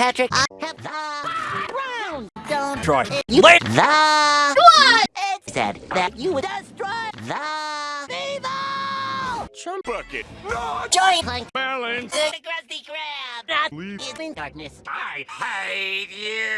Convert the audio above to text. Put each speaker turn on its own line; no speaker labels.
Patrick, I have the ground. Don't
Try.
You
Wait.
the what? It said that you would destroy the evil.
Chum bucket.
Joy Plank.
Balance.
The Krusty Krab. Not in darkness.
I hate you.